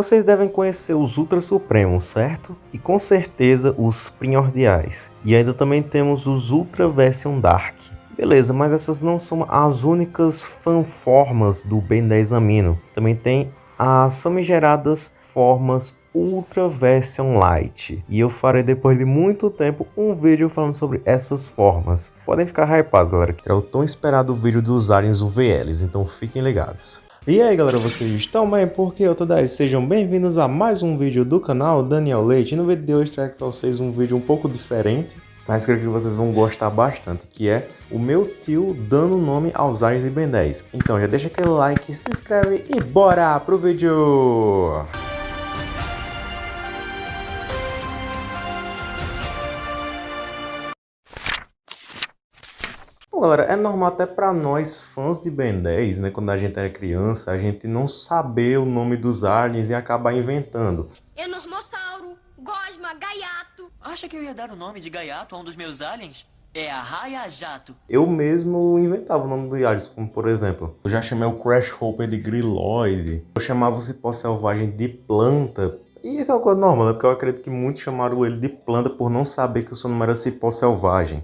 Vocês devem conhecer os Ultra Supremos, certo? E com certeza os Primordiais. E ainda também temos os Ultra Version Dark. Beleza, mas essas não são as únicas fanformas do Ben 10 Amino. Também tem as famigeradas formas Ultra Version Light. E eu farei depois de muito tempo um vídeo falando sobre essas formas. Podem ficar hypados galera, que é o tão esperado vídeo dos aliens UVLs, então fiquem ligados. E aí galera, vocês estão bem? Porque eu tô daí, sejam bem-vindos a mais um vídeo do canal Daniel Leite. E no vídeo de hoje trago para vocês um vídeo um pouco diferente, mas creio que vocês vão gostar bastante, que é o meu tio dando nome aos aliens de Ben 10. Então já deixa aquele like, se inscreve e bora pro vídeo! Galera, é normal até para nós fãs de Ben 10, né, quando a gente é criança, a gente não saber o nome dos aliens e acabar inventando. Enormossauro, Gosma, Gaiato. Acha que eu ia dar o nome de Gaiato a um dos meus aliens? É a Raia Jato. Eu mesmo inventava o nome do aliens, como por exemplo, eu já chamei o Crash Hopper de Grilloid, eu chamava o Cipó Selvagem de Planta, e isso é uma coisa normal, né? Porque eu acredito que muitos chamaram ele de planta por não saber que o seu nome era cipó selvagem.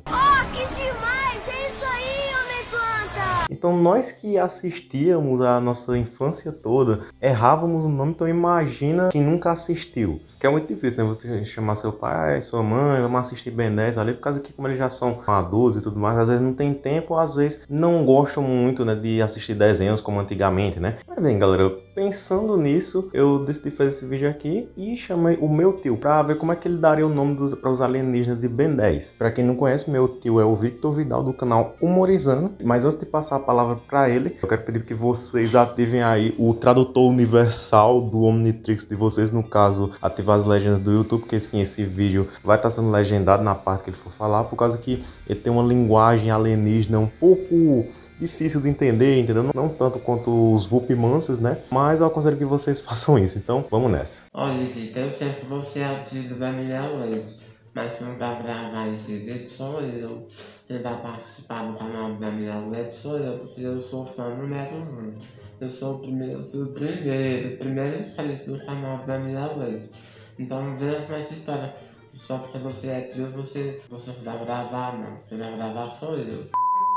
Então nós que assistíamos a nossa infância toda, errávamos o nome, então imagina quem nunca assistiu. Que é muito difícil, né? Você chamar seu pai, sua mãe, vamos assistir Ben 10 ali, por causa que como eles já são adultos e tudo mais, às vezes não tem tempo, às vezes não gostam muito, né, de assistir desenhos como antigamente, né? Mas bem, galera, pensando nisso, eu decidi fazer esse vídeo aqui e chamei o meu tio pra ver como é que ele daria o nome para os alienígenas de Ben 10. Pra quem não conhece, meu tio é o Victor Vidal do canal Humorizando, mas antes de passar a palavra para ele, eu quero pedir que vocês ativem aí o tradutor universal do Omnitrix de vocês, no caso, ativar ativar as legendas do YouTube, porque sim, esse vídeo vai estar sendo legendado na parte que ele for falar, por causa que ele tem uma linguagem alienígena um pouco difícil de entender, entendeu? Não tanto quanto os Vulpimances, né? Mas eu aconselho que vocês façam isso, então vamos nessa. Olha, Vitor, eu sei que você é ativo da minha leite, mas quem vai gravar esse vídeo sou eu. Quem vai participar do canal da minha leite sou eu, porque eu sou fã número 1. Eu sou o primeiro, o primeiro, primeiro inscrito do canal da minha leite. Então não veja com essa história. Só porque você é trio, você, você vai gravar, não. Quem vai gravar sou eu.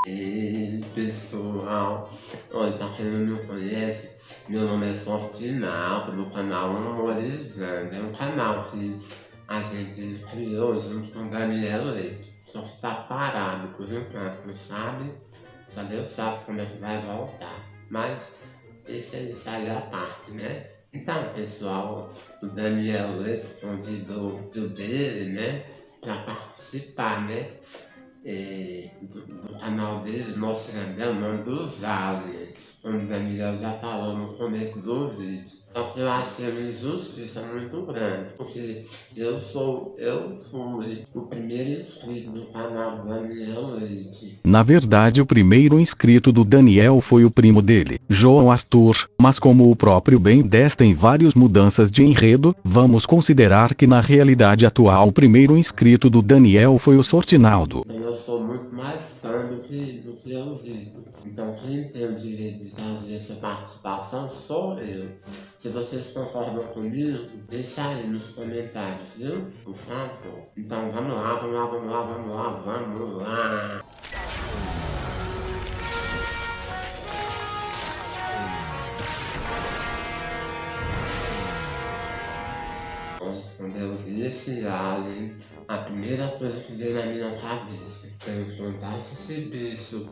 E pessoal, olha, pra quem não me conhece, meu nome é Fortinaldo, do canal Humorizando. É um canal que a gente criou junto com o Daniel Leite. Só que tá parado por enquanto, não sabe? Só Deus sabe como é que vai voltar. Mas deixa isso aí a parte, né? Então, pessoal, o Daniel Leite convidou o dele, né, para participar, né, é, do, do, canal dele, mostrando o nome dos aliens, como o Daniel já falou no começo do vídeo. Só que eu achei uma injustiça muito grande, porque eu sou, eu fui o primeiro inscrito do canal Daniel Leite. Na verdade o primeiro inscrito do Daniel foi o primo dele, João Arthur, mas como o próprio Ben 10 tem várias mudanças de enredo, vamos considerar que na realidade atual o primeiro inscrito do Daniel foi o Sortinaldo. Eu sou muito mais fã do que, do que eu vivo. Então quem tem o direito de fazer essa participação sou eu. Se vocês concordam comigo, deixa aí nos comentários, viu? Por favor. Então vamos lá, vamos lá, vamos lá, vamos lá, vamos lá. Eu vi esse alien, a primeira coisa que veio na minha cabeça, se eu encontrasse esse bicho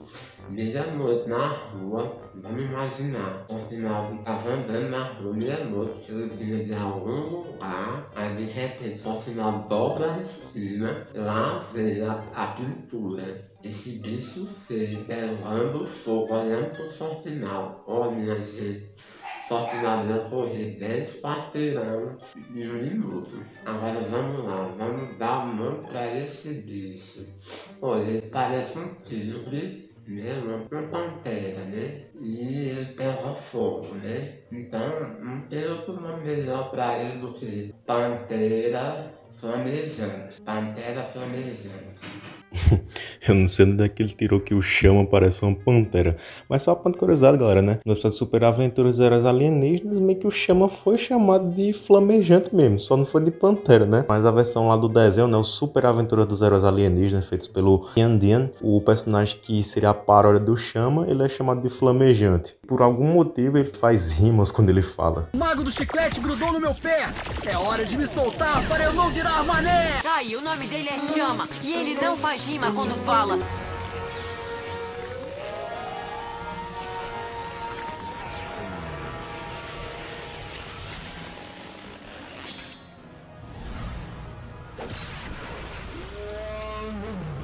meia-noite na rua, vamos imaginar, o final estava andando na rua meia-noite, ele vinha de algum lugar, aí de repente só final dobra a esquina, lá veio a, a pintura. Esse bicho feio, pelando fogo, olhando pro sortinal. Olha, minha gente. Só que lá dentro correr 10 quarteirão em um minuto. Agora vamos lá, vamos dar nome para esse bicho. Olha, ele parece um tigre, né? Uma pantera, né? E ele pega fogo, né? Então não tem outro nome melhor para ele do que Pantera Flamejante. Pantera Flamejante. Eu não sei onde é que ele tirou que o chama parece uma pantera. Mas só uma curiosidade, galera, né? No episódio Super Aventuras Eras Alienígenas, meio que o chama foi chamado de flamejante mesmo. Só não foi de pantera, né? Mas a versão lá do desenho, né? O Super Aventura dos Heróis Alienígenas, feitos pelo Ian Dian, o personagem que seria a paródia do chama, ele é chamado de flamejante. Por algum motivo, ele faz rimas quando ele fala. O mago do chiclete grudou no meu pé. É hora de me soltar para eu não virar mané. Ai, o nome dele é Chama e ele não faz rima quando fala.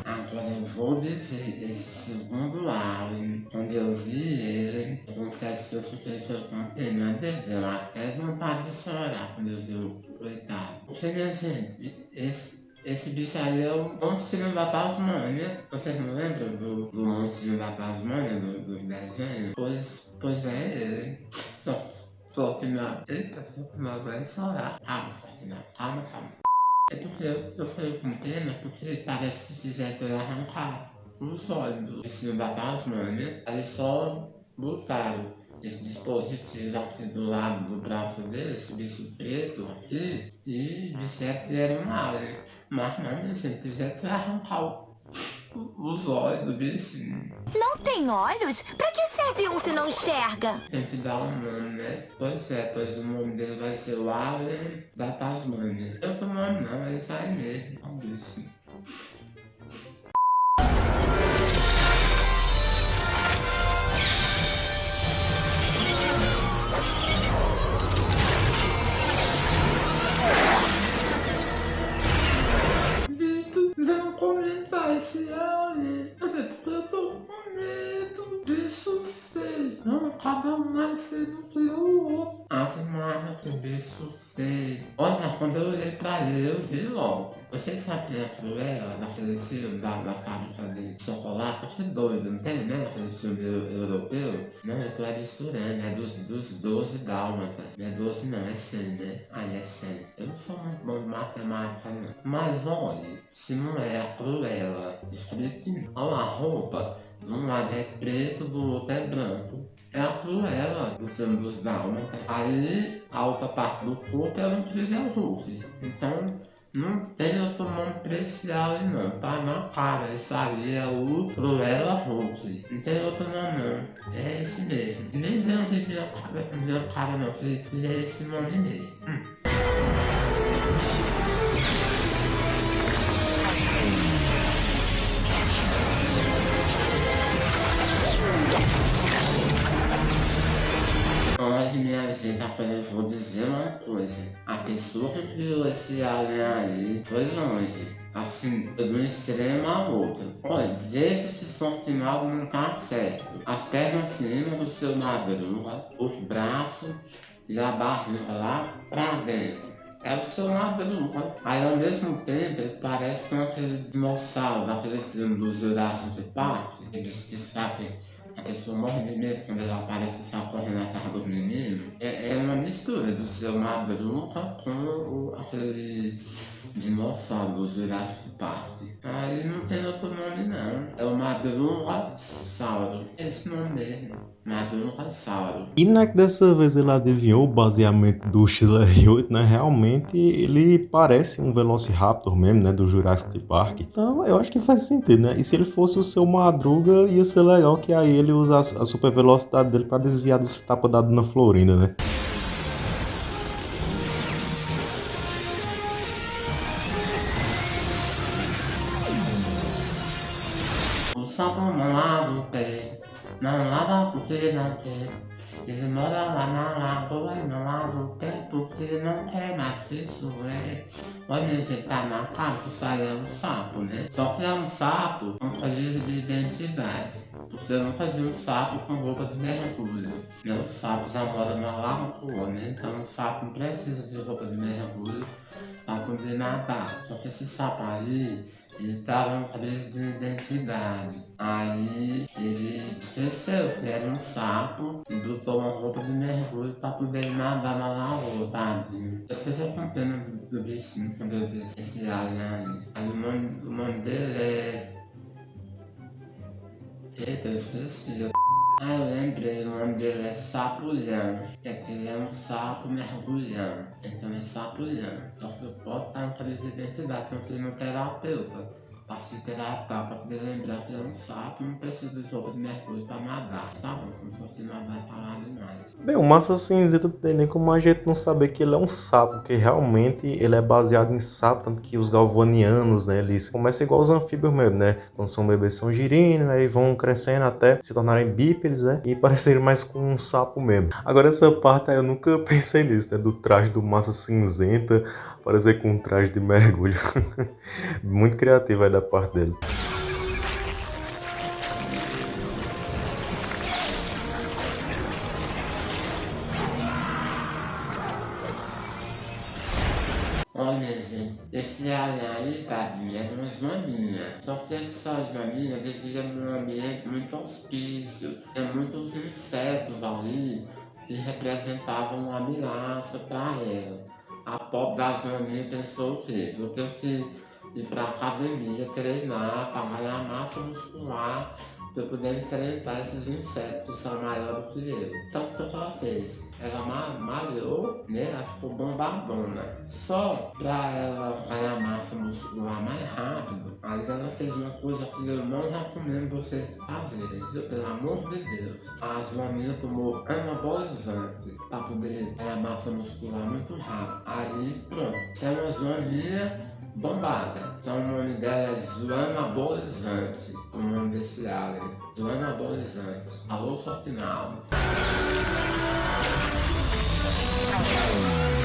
Agora eu vou dizer, esse segundo álbum, quando eu vi ele, eu confesso que eu fiquei só com pena dele, eu até vontade de chorar quando eu vi o coitado. Porque, minha gente, esse, esse bicho aí é o monstro da Tasmania. Vocês não lembram do, do monstro da Tasmania, do, do desenho? Pois, pois é ele. Só, só que minha... Eita, só que minha vai chorar. Calma, só que não. Calma, calma. É porque eu, eu falei com pena, porque parece que fizeram eu arrancar os olhos do vestido da Tasmania. Aí só botaram esse dispositivo aqui do lado do braço dele, esse bicho preto aqui, e disseram que era um alien. Mas não, minha gente, fizeram eu arrancar o, o- os olhos do bichinho. Não tem olhos? Pra que serve um se não enxerga? Tem que dar um nome, né? Pois é, pois o nome dele vai ser o Alien da Tasmania. Eu tô nome não, é isso aí mesmo. É um bichinho. Porque eu tô com medo disso feio. Não, cada um mais feio do que o outro. Ave Maria, que bicho feio. Olha, quando eu olhei pra ele, eu vi logo. Vocês sabem a Cruella, daquele filme da, da fábrica de chocolate? Que doido, não tem, né? Aquele filme eu- europeu? Não, eu tô misturando, é dos, dos 12 dálmatas. Não é 12 não, é 100, né? Ah, é 100. Eu não sou muito bom de matemática, não. Mas olha, se não é a Cruella, olha a roupa, de um lado é preto, do outro é branco. É a Cruella do filme dos Dálmatas. Aí a outra parte do corpo é o Incrível Hulk. Então não tem outro nome pra esse alien não, tá na cara. Aí é o Cruella Hulk. Não tem outro nome não. É esse mesmo. Nem deu de minha cara, minha cara não, que é esse nome mesmo. Hum. Vou dizer uma coisa. A pessoa que criou esse alien aí foi longe. Assim, um extremo ao outro. Olha, veja se som final não tá certo. As pernas cima do seu madruga, os braços e a barriga lá pra dentro. É o seu madruga. Aí ao mesmo tempo ele parece com aquele dinossauro daquele filme do Jurassic Park. Eles que sabem a pessoa morre de medo quando ela aparece sai correndo atrás dos meninos. É, é uma mistura do seu Madruga com o, aquele dinossauro do Jurassic Park. Aí não tem outro nome não. É o Madruga-sauro. Esse nome mesmo. Madruga-sauro. E não é que dessa vez ele adivinhou o baseamento do Chile 8, né? Realmente ele parece um Velociraptor mesmo, né? Do Jurassic Park. Então eu acho que faz sentido, né? E se ele fosse o seu Madruga, ia ser legal que aí ele usa a super velocidade dele pra desviar dos tapas da Dona Florinda, né? Não porque não quer. Ele mora lá na lagoa não lava o pé porque não quer, mas isso é. Olha, gente, tá na isso aí é um sapo, né? Só que é um sapo com crise de identidade. Você nunca viu um sapo com roupa de mergulho. Né? Sapo já mora na lagoa, né? Então o sapo não precisa de roupa de mergulho para poder nadar. Só que esse sapo aí Ele tava em crise de identidade. Aí ele esqueceu que era um sapo e botou uma roupa de mergulho pra poder nadar na lagoa, tadinho. Eu fiquei com pena do, do bichinho quando eu vi esse alien aí. Aí o nome, o nome dele é. Eita, eu esqueci. Ah, eu lembrei, o nome dele é Sapulhão. É que ele é um sapo mergulhão. Então é Sapulhão. Só que eu posso estar em crise de identidade, porque ele não terapeuta. Pra se tratar, pra poder lembrar que é um sapo, não precisa de roupa de mergulho pra nadar. Tá bom, se não fosse nadar, é falar demais. Bem, o Massa Cinzenta não tem nem como a gente não saber que ele é um sapo, porque realmente ele é baseado em sapo, tanto que os galvanianos, né, eles começam igual os anfíbios mesmo, né, quando são bebês são girinos, aí vão crescendo até se tornarem bípedes, né, e parecerem mais com um sapo mesmo. Agora essa parte eu nunca pensei nisso, né, do traje do Massa Cinzenta, parecer com um traje de mergulho. Muito criativo aí da parte dele. Olha, gente, esse alien aí, tadinho, era uma joaninha. Só que essa joaninha vivia num ambiente muito hospício. Tinha muitos insetos ali que representavam uma ameaça para ela. A pobre da joaninha pensou o quê? Vou ter que ir para academia, treinar, para ganhar massa muscular, para poder enfrentar esses insetos que são maiores que eu. Então, o que ela fez? Ela ma- malhou, né? Ela ficou bombadona. Só para ela ganhar massa muscular mais rápido, aí ela fez uma coisa que eu não recomendo vocês fazerem, viu? Pelo amor de Deus. A Joaninha tomou anabolizante para poder ganhar massa muscular muito rápido. Aí, pronto. Se é uma Joaninha bombada. Então o nome dela é Joana Abolizante, o nome desse alien. Joana Abolizante. Alô. Olha,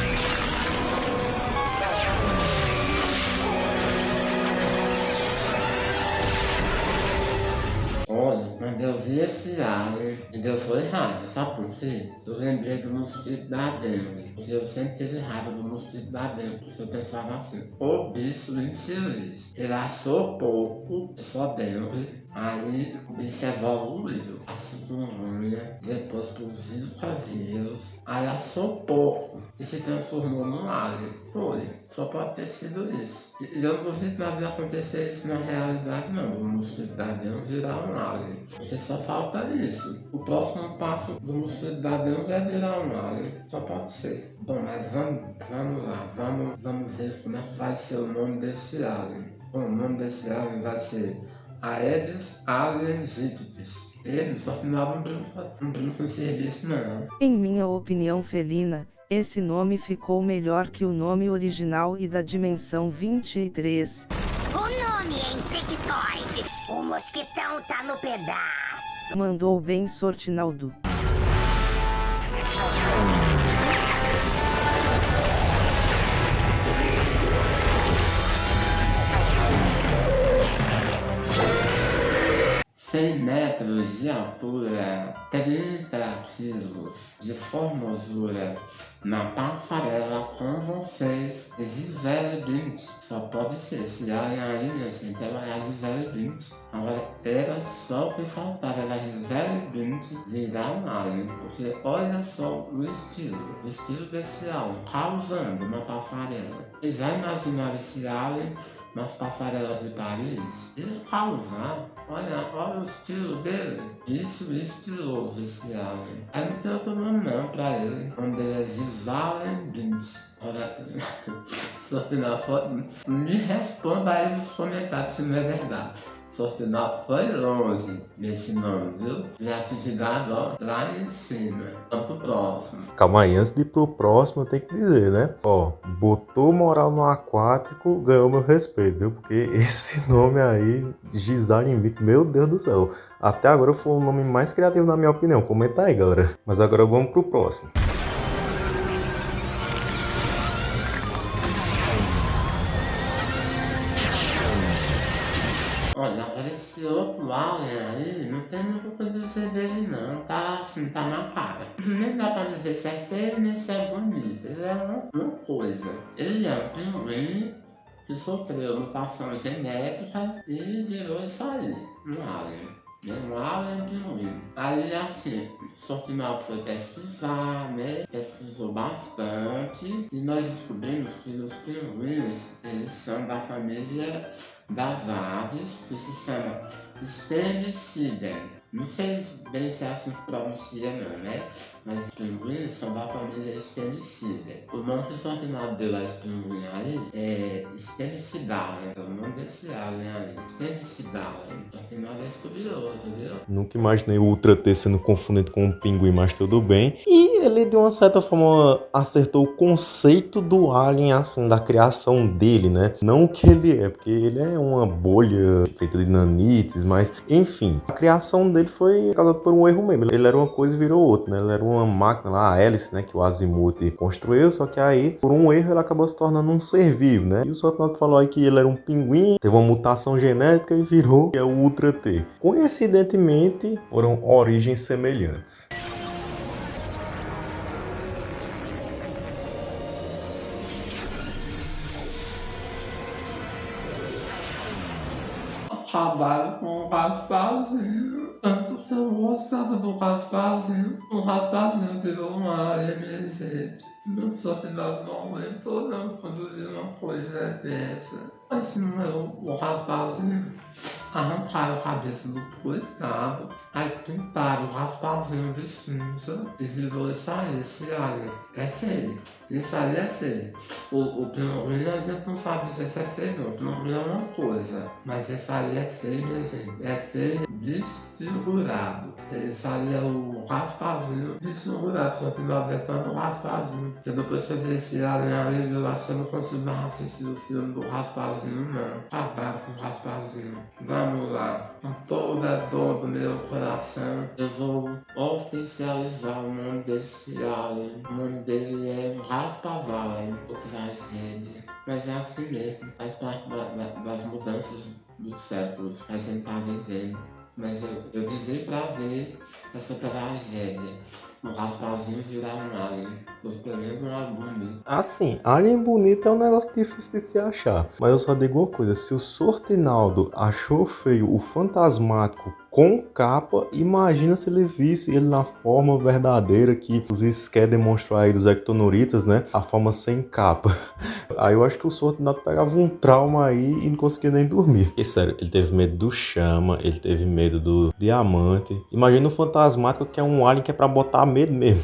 vi esse alien, me deu foi raiva, sabe por quê? Eu lembrei do mosquito da dengue, porque eu sempre tive raiva do mosquito da dengue, porque eu pensava assim, o bicho infeliz, ele achou pouco, só dengue, aí o bicho evoluiu, a chikungunya, depois pro zika vírus, aí achou pouco e se transformou num alien. Foi, só pode ter sido isso. E eu duvido nada vai acontecer isso na realidade não, o mosquito da dengue virar um alien, porque só falta isso. O próximo passo do mosquito da dengue é virar um alien, só pode ser. Bom, mas vamos, vamos lá, vamos, vamos ver como é que vai ser o nome desse alien. Bom, o nome desse alien vai ser Aedes aegyptis. Ele só não brinca, não brinca com serviço não. Em minha opinião felina, esse nome ficou melhor que o nome original e da dimensão 23. O nome é Insectoide. O mosquitão tá no pedaço. Mandou bem Sortinaldo. Cem metros de altura, 30 quilos de formosura, na passarela com vocês, Gisele Bündchen. Só pode ser, se alien aí, minha gente, ela é a Gisele Bündchen. Agora, era só o que faltava, era a Gisele Bündchen virar um alien, porque olha só o estilo, o estilo desse alien, causando na passarela. Vocês já imaginaram esse alien nas passarelas de Paris, ele causar, olha, olha o estilo dele, isso estiloso esse alien. Aí não tem outro nome não pra ele, o nome dele é Gisalen Bins. Olha, Sortinal, me responda aí nos comentários se não é verdade. Sortinal foi longe nesse nome, viu? Criatividade, ó, lá em cima. Vamos pro próximo. Calma aí, antes de ir pro próximo, eu tenho que dizer, né? Ó, botou moral no aquático, ganhou meu respeito, viu? Porque esse nome aí, Gisele Mito, meu Deus do céu. Até agora foi o nome mais criativo na minha opinião. Comenta aí, galera. Mas agora vamos pro próximo. Olha, esse outro alien aí, não tem muito o que dizer dele não, tá assim, tá na cara. Nem dá pra dizer se é feio nem se é bonito, ele é uma coisa. Ele é um pinguim que sofreu mutação genética e virou isso aí, um alien. Alien pinguim. Aí assim, o Sortimal foi pesquisar, né? Pesquisou bastante e nós descobrimos que os pinguins, eles são da família das aves, que se chama Stenicidae. Não sei bem se é assim que pronuncia não, né? Mas os pinguins são da família Stenicidae. O nome que o Sortinado deu a esse pinguim aí é Stenicidae, né? É o nome desse alien aí. Stenicidae. O Sortinado é estudioso, viu? Nunca imaginei o Ultra T sendo confundido com um pinguim, mas tudo bem. E ele, de uma certa forma, acertou o conceito do alien, assim, da criação dele, né? Não o que ele é, porque ele é uma bolha feita de nanites, mas, enfim, a criação dele foi causada por um erro mesmo. Ele era uma coisa e virou outra, né? Ele era uma máquina lá, a hélice, né? Que o Azimuth construiu, só que aí, por um erro, ele acabou se tornando um ser vivo, né? E o Sortnato falou aí que ele era um pinguim, teve uma mutação genética e virou é o Ultra T. Coincidentemente, foram origens semelhantes. Trabalho com o Gasparzinho. Tanto que eu gostava do Gasparzinho. O Gasparzinho virou uma MZ. Meu sorteado não aguentou não produzir uma coisa dessa. Mas se não é o Gasparzinho, arrancaram a cabeça do coitado. Aí pintaram o Gasparzinho de cinza e virou isso aí, esse alien. É feio. Isso aí é feio. O, o a gente não sabe se esse é feio não. O pinguim é uma coisa. Mas esse aí é feio, minha gente. É feio desfigurado. Esse aí é o Raspazinho desfigurado. Só que é fã do Raspazinho. Porque depois que vi esse alien ali, eu não consigo mais assistir o filme do Raspazinho, não. Acabaram com o Raspazinho. Vamos lá. Com toda a dor do meu coração, eu vou oficializar o nome desse alien. O nome dele é Raspazalien, o tragédia. Mas é assim mesmo, faz parte da, da, das mudanças dos séculos a gente tá vivendo. Mas eu, eu vivi pra ver essa tragédia. O Raspazinho virar um alien. Foi pelo menos um alien bonito. Assim, alien bonito é um negócio difícil de se achar. Mas eu só digo uma coisa: se o Sortinaldo achou feio o fantasmático com capa, imagina se ele visse ele na forma verdadeira que os Ské demonstrou aí dos Ectonoritas, né? A forma sem capa. Aí eu acho que o Sortinaldo pegava um trauma aí e não conseguia nem dormir. E sério, ele teve medo do chama, ele teve medo do diamante. Imagina o fantasmático que é um alien que é pra botar medo mesmo.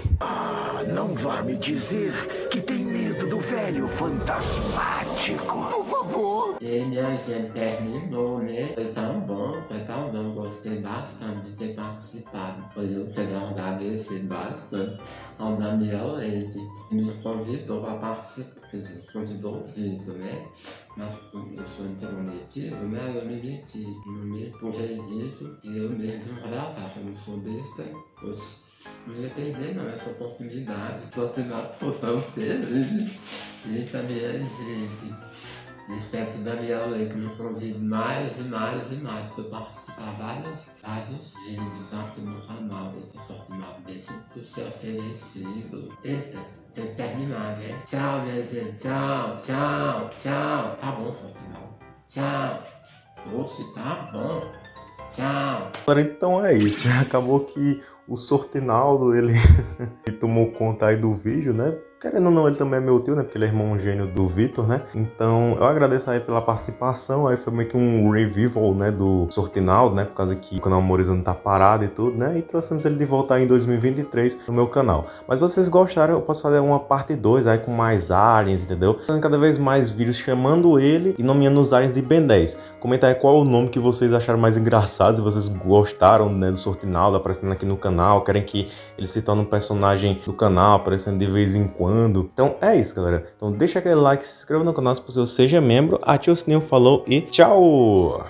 Não vá me dizer que tem medo do velho fantasmático. Por favor. Ele a gente terminou, né? Foi tão bom, foi tão bom. Gostei bastante de ter participado. Foi eu quero agradecer bastante ao Daniel Leite, que me convidou para participar. Quer dizer, convidou o Vitor, né? Mas como eu sou intrometido, né? Eu me meti. Eu me empurrei Vitor e eu mesmo gravar. Eu não sou besta. Pois não ia perder não essa oportunidade. Só tirar tão feliz. E também é gente. Espero que Daniel Leite me convide mais e mais e mais para participar vários, vários vídeos aqui no canal. Eita, sorte mal, deixa por ser oferecido. Eita, tem que terminar, né? Tchau, minha gente. Tchau, tchau, tchau. Tá bom, sorte mal. Tchau. Oxe, tá bom. Tchau. Então é isso, né? Acabou que o Sortinaldo, ele, ele tomou conta aí do vídeo, né? Querendo ou não, ele também é meu tio, né? Porque ele é irmão gênio do Vitor, né? Então, eu agradeço aí pela participação. Aí foi meio que um revival, né? Do Sortinaldo, né? Por causa que o canal Morizando tá parado e tudo, né? E trouxemos ele de volta aí em 2023 no meu canal. Mas vocês gostaram, eu posso fazer uma parte 2 aí com mais aliens, entendeu? Fazendo cada vez mais vídeos chamando ele e nomeando os aliens de Ben 10. Comenta aí qual o nome que vocês acharam mais engraçado, se vocês gostaram, né? Do Sortinaldo aparecendo aqui no canal, querem que ele se torne um personagem do canal, aparecendo de vez em quando. Então é isso, galera. Então deixa aquele like, se inscreva no canal se você seja membro, ative o sininho, falou e tchau!